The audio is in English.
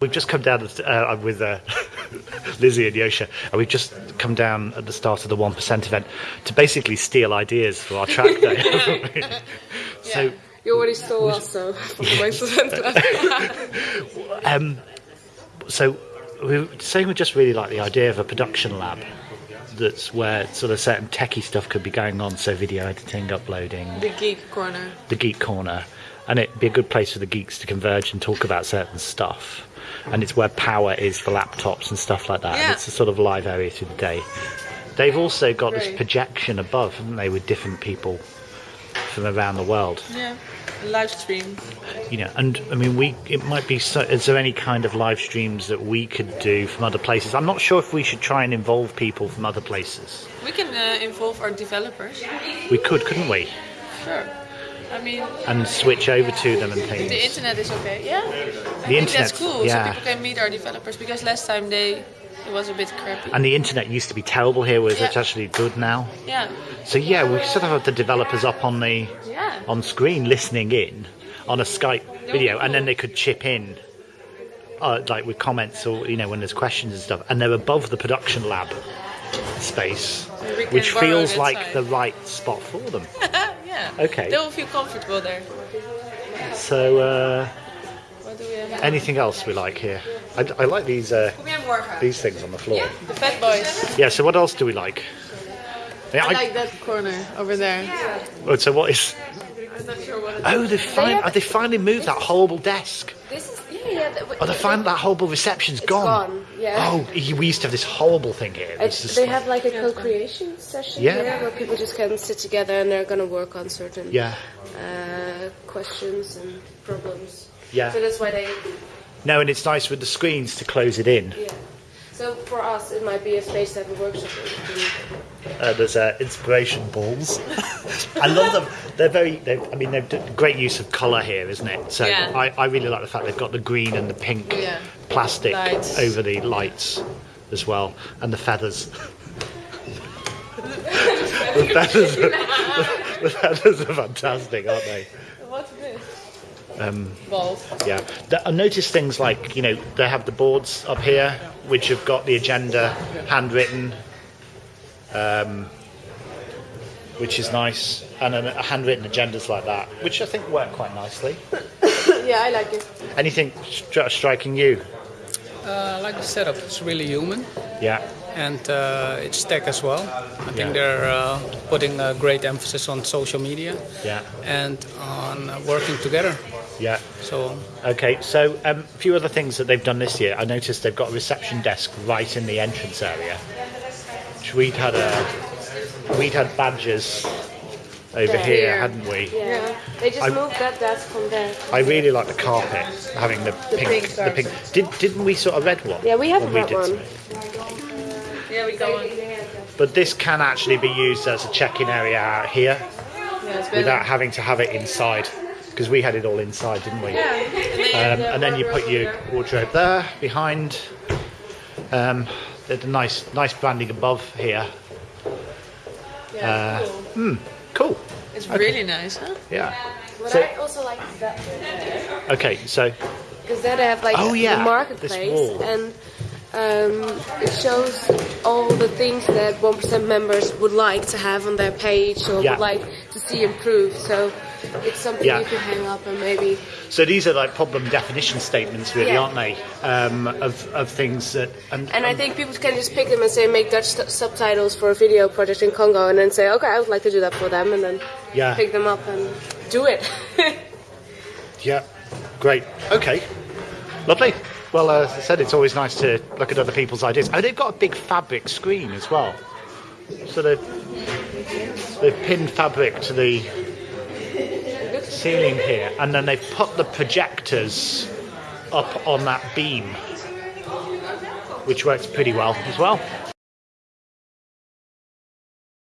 We've just come down uh, with uh, Lizzie and Yosha, and we've just come down at the start of the One Percent event to basically steal ideas for our track day. so you already stole us, so from the um, so we were saying we just really like the idea of a production lab. That's where sort of certain techie stuff could be going on, so video editing, uploading. The geek corner. The geek corner, and it'd be a good place for the geeks to converge and talk about certain stuff and it's where power is for laptops and stuff like that. Yeah. And it's a sort of live area through the day. They've also got this projection above, haven't they, with different people from around the world. Yeah, live stream. You know, and I mean, we it might be. So, is there any kind of live streams that we could do from other places? I'm not sure if we should try and involve people from other places. We can uh, involve our developers. We could, couldn't we? Sure. I mean, and switch over to them and things. The internet is okay, yeah. I the internet, that's cool. Yeah. So people can meet our developers because last time they it was a bit crappy. And the internet used to be terrible here, whereas yeah. it's actually good now. Yeah. So yeah, we sort of have the developers up on the yeah. on screen listening in on a Skype video, cool. and then they could chip in. Uh, like with comments or you know when there's questions and stuff and they're above the production lab space which feels like the right spot for them Yeah. Okay. They will feel comfortable there. So, uh, anything else we like here? I, I like these uh, these things on the floor. Yeah, the fat boys. Yeah. So what else do we like? Yeah, I, I, like that corner over there. Yeah. Oh, so what is? I'm not sure what. Oh, they finally they, they finally moved that horrible desk. This is yeah, yeah. oh, they find that horrible reception's gone. gone. Yeah. Oh, we used to have this horrible thing here. they have like a co-creation session yeah. here where people just can sit together and they're going to work on certain yeah uh, questions and problems. Yeah. So that's why they. No, and it's nice with the screens to close it in. Yeah. So for us, it might be a space that we a workshop. Uh, there's uh, inspiration balls. I love them. They're very. I mean, they've great use of colour here, isn't it? So yeah. I, I really like the fact they've got the green and the pink yeah. plastic lights. over the lights as well, and the feathers. the feathers. Are, the, the feathers are fantastic, aren't they? What's this? Um, Balls. Yeah, I noticed things like you know they have the boards up here which have got the agenda handwritten, um, which is nice, and a, handwritten agendas like that, which I think work quite nicely. yeah, I like it. Anything stri- striking you? Uh, I like the setup. It's really human. Yeah. And uh, it's tech as well. I think they're uh, putting a great emphasis on social media. Yeah. And on working together. Yeah. So. Okay, so um, a few other things that they've done this year. I noticed they've got a reception desk right in the entrance area. Which we'd had a, we'd had badges over yeah, here, hadn't we? Yeah. They just I, moved that desk from there. I really like the carpet, having the, the pink, pink the pink. Did didn't we sort of red one? Yeah, we have a red one. Yeah, we go But this can actually be used as a check-in area out here, yeah, without having to have it inside because we had it all inside, didn't we? Yeah. Um, and then you put your wardrobe there behind. Um, there's a nice, nice branding above here. Yeah, uh, cool. Hmm, cool. It's okay. really nice, huh? Yeah. But so, I also like that Okay, so. Because then they have like oh, yeah, the marketplace and um, it shows all the things that 1% members would like to have on their page or yeah. would like to see improved. So it's something yeah. you can hang up and maybe. So these are like problem definition statements, really, yeah. aren't they? Um, of, of things that. And, and I think people can just pick them and say, make Dutch subtitles for a video project in Congo, and then say, okay, I would like to do that for them, and then yeah. pick them up and do it. yeah, great. Okay, lovely. Well, uh, as I said, it's always nice to look at other people's ideas. Oh, they've got a big fabric screen as well. So they've, they've pinned fabric to the ceiling here, and then they've put the projectors up on that beam, which works pretty well as well.